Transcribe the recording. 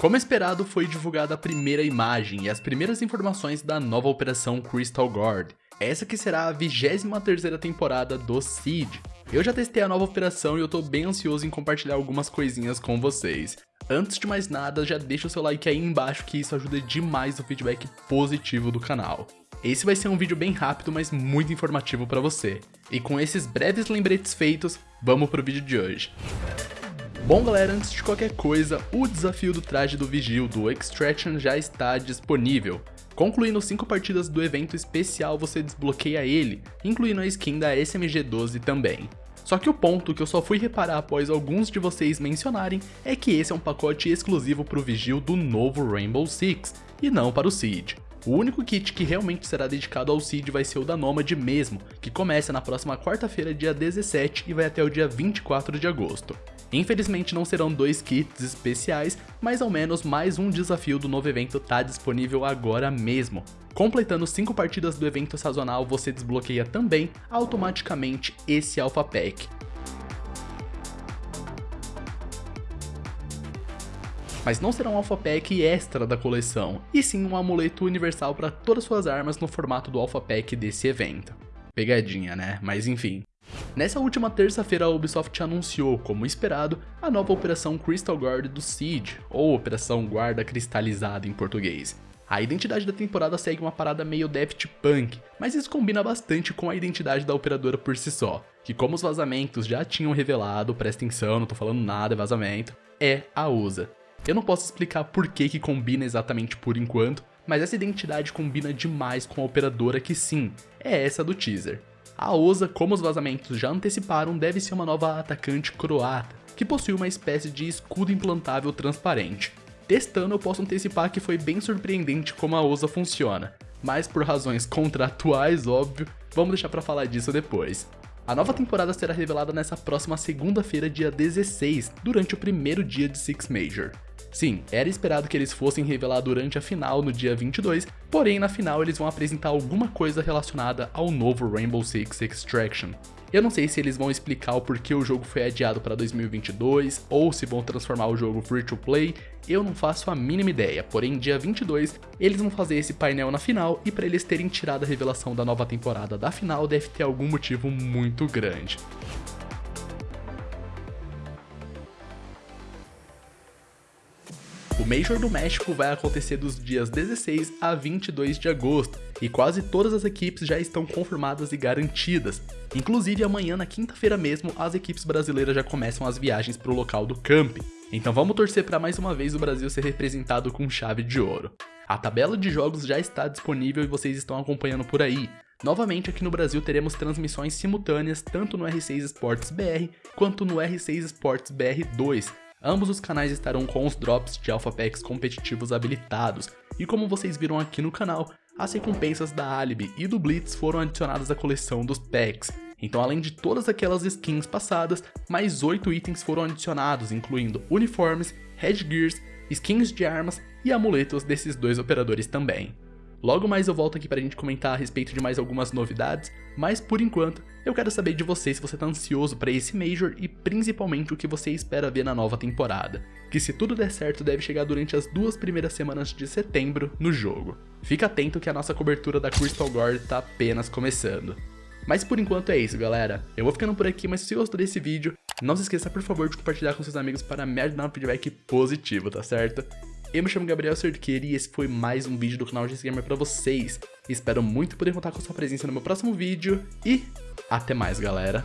Como esperado, foi divulgada a primeira imagem e as primeiras informações da nova operação Crystal Guard, essa que será a 23ª temporada do Siege. Eu já testei a nova operação e eu tô bem ansioso em compartilhar algumas coisinhas com vocês. Antes de mais nada, já deixa o seu like aí embaixo que isso ajuda demais o feedback positivo do canal. Esse vai ser um vídeo bem rápido, mas muito informativo para você. E com esses breves lembretes feitos, vamos pro vídeo de hoje. Bom galera, antes de qualquer coisa, o desafio do traje do Vigil do Extraction já está disponível. Concluindo 5 partidas do evento especial, você desbloqueia ele, incluindo a skin da SMG-12 também. Só que o ponto que eu só fui reparar após alguns de vocês mencionarem é que esse é um pacote exclusivo para o Vigil do novo Rainbow Six, e não para o Siege. O único kit que realmente será dedicado ao Siege vai ser o da Nomad mesmo, que começa na próxima quarta-feira dia 17 e vai até o dia 24 de agosto. Infelizmente não serão dois kits especiais, mas ao menos mais um desafio do novo evento está disponível agora mesmo. Completando 5 partidas do evento sazonal, você desbloqueia também automaticamente esse Alpha Pack. Mas não será um Alpha Pack extra da coleção, e sim um amuleto universal para todas suas armas no formato do Alpha Pack desse evento. Pegadinha, né? Mas enfim. Nessa última terça-feira, a Ubisoft anunciou, como esperado, a nova Operação Crystal Guard do Siege, ou Operação Guarda Cristalizada em português. A identidade da temporada segue uma parada meio Daft Punk, mas isso combina bastante com a identidade da operadora por si só, que como os vazamentos já tinham revelado, presta atenção, não tô falando nada, é vazamento, é a USA. Eu não posso explicar por que que combina exatamente por enquanto, mas essa identidade combina demais com a operadora que sim, é essa do teaser. A OSA, como os vazamentos já anteciparam, deve ser uma nova atacante croata, que possui uma espécie de escudo implantável transparente. Testando eu posso antecipar que foi bem surpreendente como a OSA funciona, mas por razões contratuais, óbvio, vamos deixar pra falar disso depois. A nova temporada será revelada nessa próxima segunda-feira, dia 16, durante o primeiro dia de Six Major. Sim, era esperado que eles fossem revelar durante a final no dia 22, porém na final eles vão apresentar alguma coisa relacionada ao novo Rainbow Six Extraction. Eu não sei se eles vão explicar o porquê o jogo foi adiado para 2022 ou se vão transformar o jogo free to play, eu não faço a mínima ideia, porém dia 22 eles vão fazer esse painel na final e para eles terem tirado a revelação da nova temporada da final deve ter algum motivo muito grande. Major do México vai acontecer dos dias 16 a 22 de agosto, e quase todas as equipes já estão confirmadas e garantidas. Inclusive amanhã, na quinta-feira mesmo, as equipes brasileiras já começam as viagens para o local do camp. Então vamos torcer para mais uma vez o Brasil ser representado com chave de ouro. A tabela de jogos já está disponível e vocês estão acompanhando por aí. Novamente aqui no Brasil teremos transmissões simultâneas tanto no R6 Sports BR quanto no R6 Sports BR 2, Ambos os canais estarão com os drops de Alpha Packs competitivos habilitados, e como vocês viram aqui no canal, as recompensas da Alibi e do Blitz foram adicionadas à coleção dos packs. Então além de todas aquelas skins passadas, mais 8 itens foram adicionados, incluindo uniformes, headgears, skins de armas e amuletos desses dois operadores também. Logo mais eu volto aqui pra gente comentar a respeito de mais algumas novidades, mas por enquanto eu quero saber de você se você tá ansioso para esse Major e principalmente o que você espera ver na nova temporada, que se tudo der certo deve chegar durante as duas primeiras semanas de setembro no jogo. Fica atento que a nossa cobertura da Crystal Guard tá apenas começando. Mas por enquanto é isso galera, eu vou ficando por aqui, mas se você gostou desse vídeo, não se esqueça por favor de compartilhar com seus amigos para me ajudar um feedback positivo, tá certo? Eu me chamo Gabriel Cerqueira e esse foi mais um vídeo do canal GS Gamer pra vocês. Espero muito poder contar com sua presença no meu próximo vídeo e até mais, galera.